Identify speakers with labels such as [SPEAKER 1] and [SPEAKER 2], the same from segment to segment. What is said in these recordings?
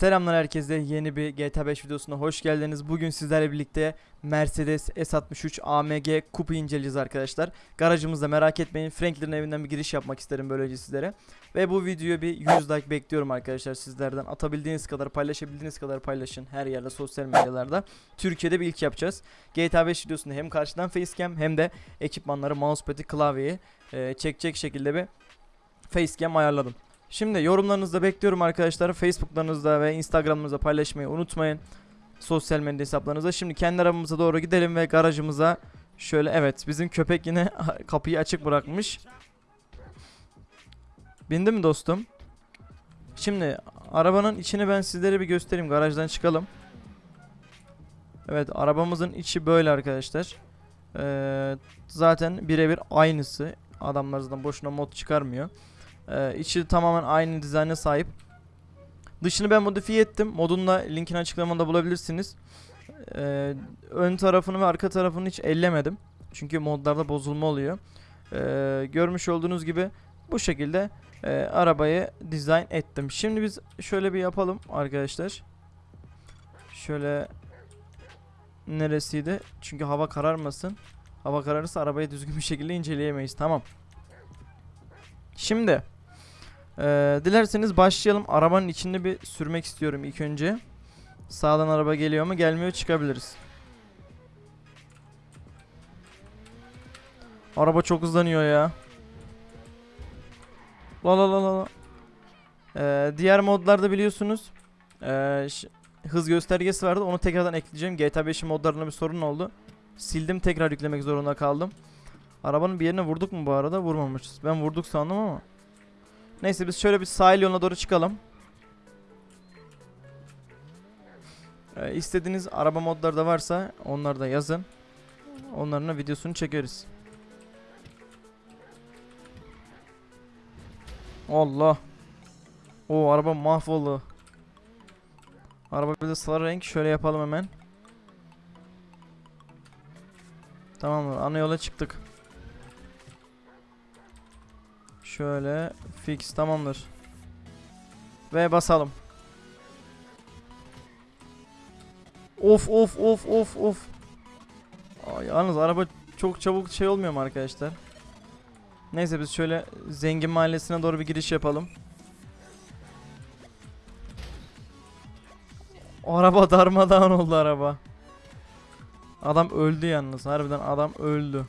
[SPEAKER 1] Selamlar herkese yeni bir GTA 5 videosuna hoş geldiniz. Bugün sizlerle birlikte Mercedes S63 AMG Coupe inceleyeceğiz arkadaşlar. Garajımızda merak etmeyin Franklin'in evinden bir giriş yapmak isterim böylece sizlere. Ve bu videoya bir 100 like bekliyorum arkadaşlar sizlerden. Atabildiğiniz kadar paylaşabildiğiniz kadar paylaşın her yerde sosyal medyalarda. Türkiye'de bir ilk yapacağız. GTA 5 videosunda hem karşıdan facecam hem de ekipmanları mousepad'i klavyeyi e, çekecek şekilde bir facecam ayarladım. Şimdi yorumlarınızı bekliyorum arkadaşlar. Facebook'larınızda ve Instagram'ınızda paylaşmayı unutmayın. Sosyal medya hesaplarınızda. Şimdi kendi arabamıza doğru gidelim ve garajımıza şöyle evet bizim köpek yine kapıyı açık bırakmış. Bindi mi dostum? Şimdi arabanın içini ben sizlere bir göstereyim. Garajdan çıkalım. Evet arabamızın içi böyle arkadaşlar. Ee, zaten birebir aynısı. Adamlar zaten boşuna mod çıkarmıyor. Ee, içi tamamen aynı dizayna sahip. Dışını ben modifiye ettim. Modun da linkini açıklamada bulabilirsiniz. Ee, ön tarafını ve arka tarafını hiç ellemedim. Çünkü modlarda bozulma oluyor. Ee, görmüş olduğunuz gibi bu şekilde e, arabayı dizayn ettim. Şimdi biz şöyle bir yapalım arkadaşlar. Şöyle neresiydi? Çünkü hava kararmasın. Hava kararırsa arabayı düzgün bir şekilde inceleyemeyiz. Tamam. Şimdi ee, dilerseniz başlayalım. Arabanın içinde bir sürmek istiyorum ilk önce. Sağdan araba geliyor mu? Gelmiyor çıkabiliriz. Araba çok hızlanıyor ya. La la la la la. Ee, diğer modlarda biliyorsunuz ş- hız göstergesi vardı. Onu tekrardan ekleyeceğim. GTA 5'in modlarında bir sorun oldu. Sildim tekrar yüklemek zorunda kaldım. Arabanın bir yerine vurduk mu bu arada? Vurmamışız. Ben vurduk sandım ama. Neyse biz şöyle bir sahil yoluna doğru çıkalım. Ee, istediğiniz araba modları da varsa onları da yazın. Onların da videosunu çekeriz. Allah. O araba mahvoldu. Araba bir de sarı renk. Şöyle yapalım hemen. Tamamdır. Ana yola çıktık. Şöyle fix tamamdır. Ve basalım. Of of of of of. Aa, yalnız araba çok çabuk şey olmuyor mu arkadaşlar? Neyse biz şöyle zengin mahallesine doğru bir giriş yapalım. Araba darmadağın oldu araba. Adam öldü yalnız. Harbiden adam öldü.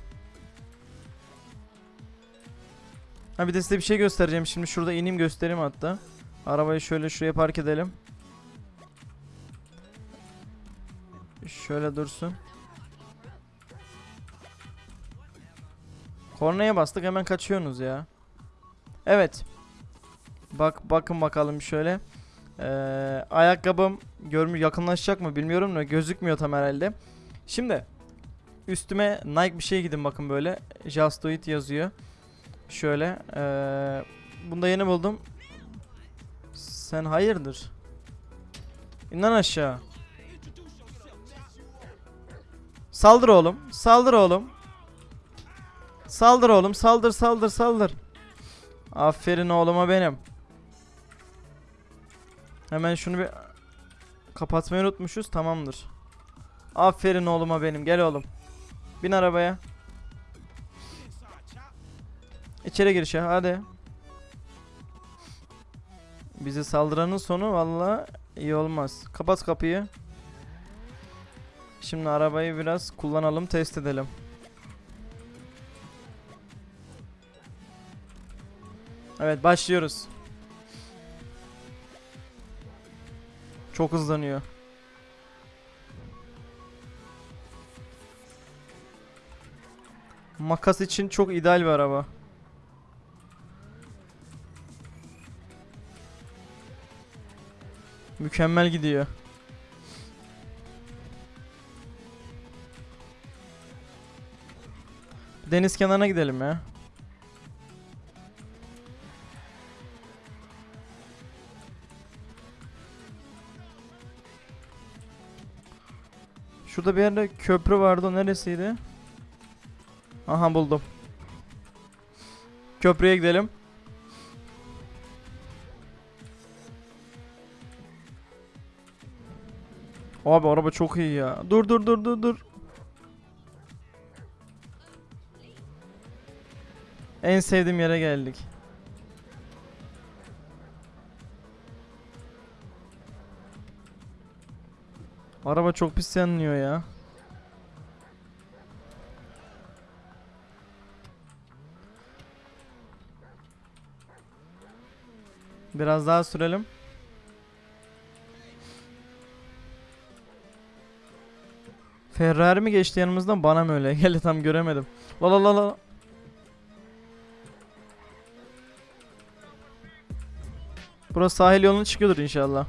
[SPEAKER 1] Ha bir de size bir şey göstereceğim. Şimdi şurada ineyim göstereyim hatta. Arabayı şöyle şuraya park edelim. Şöyle dursun. Kornaya bastık hemen kaçıyorsunuz ya. Evet. Bak bakın bakalım şöyle. Ee, ayakkabım görmüyor yakınlaşacak mı bilmiyorum da gözükmüyor tam herhalde. Şimdi üstüme Nike bir şey gidin bakın böyle. Just do it yazıyor. Şöyle. Ee, bunu da yeni buldum. Sen hayırdır? İn lan aşağı. Saldır oğlum. Saldır oğlum. Saldır oğlum. Saldır saldır saldır. Aferin oğluma benim. Hemen şunu bir kapatmayı unutmuşuz. Tamamdır. Aferin oğluma benim. Gel oğlum. Bin arabaya. İçeri giriş ya hadi. Bizi saldıranın sonu valla iyi olmaz. Kapat kapıyı. Şimdi arabayı biraz kullanalım test edelim. Evet başlıyoruz. Çok hızlanıyor. Makas için çok ideal bir araba. Mükemmel gidiyor. Deniz kenarına gidelim ya. Şurada bir yerde köprü vardı o neresiydi? Aha buldum. Köprüye gidelim. Abi araba çok iyi ya. Dur dur dur dur dur. En sevdiğim yere geldik. Araba çok pis yanıyor ya. Biraz daha sürelim. Ferrari mi geçti yanımızdan bana mı öyle geldi tam göremedim. La la la la. Burası sahil yoluna çıkıyordur inşallah.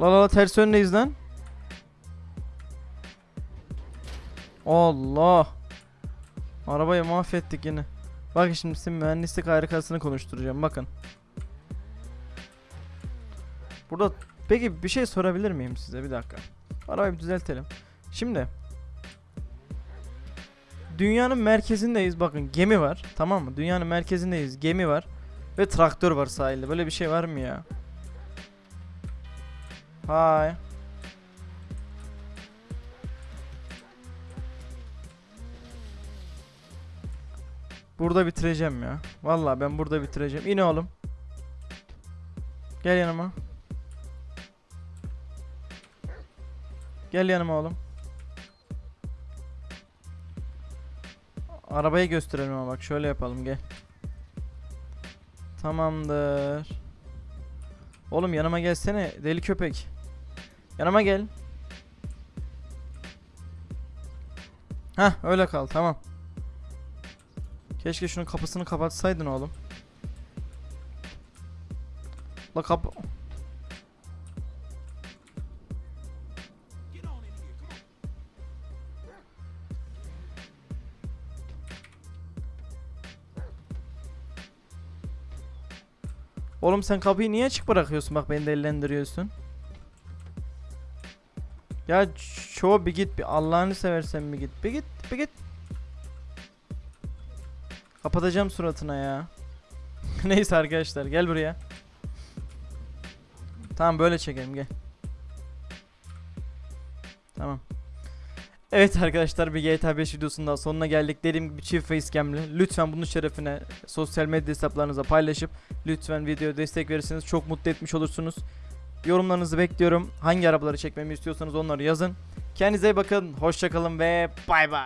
[SPEAKER 1] La la la ters yöndeyiz lan. Allah. Arabayı mahvettik yine. Bakın şimdi sizin mühendislik harikasını konuşturacağım bakın. Burada peki bir şey sorabilir miyim size bir dakika. Arabayı bir düzeltelim. Şimdi Dünyanın merkezindeyiz bakın gemi var tamam mı? Dünyanın merkezindeyiz gemi var ve traktör var sahilde. Böyle bir şey var mı ya? Hay. Burada bitireceğim ya. Vallahi ben burada bitireceğim. İn oğlum. Gel yanıma. Gel yanıma oğlum. Arabayı gösterelim ama bak şöyle yapalım gel. Tamamdır. Oğlum yanıma gelsene deli köpek. Yanıma gel. Heh öyle kal tamam. Keşke şunun kapısını kapatsaydın oğlum. La kapı... Oğlum sen kapıyı niye açık bırakıyorsun? Bak beni delilendiriyorsun. Ya çoğu bir git bir Allah'ını seversen bir git. Bir git bir git. Kapatacağım suratına ya. Neyse arkadaşlar gel buraya. Tamam böyle çekelim gel. Evet arkadaşlar bir GTA 5 videosunun sonuna geldik. Dediğim gibi çift facecam'li. Lütfen bunun şerefine sosyal medya hesaplarınıza paylaşıp lütfen videoya destek verirseniz çok mutlu etmiş olursunuz. Yorumlarınızı bekliyorum. Hangi arabaları çekmemi istiyorsanız onları yazın. Kendinize iyi bakın. Hoşçakalın ve bay bay.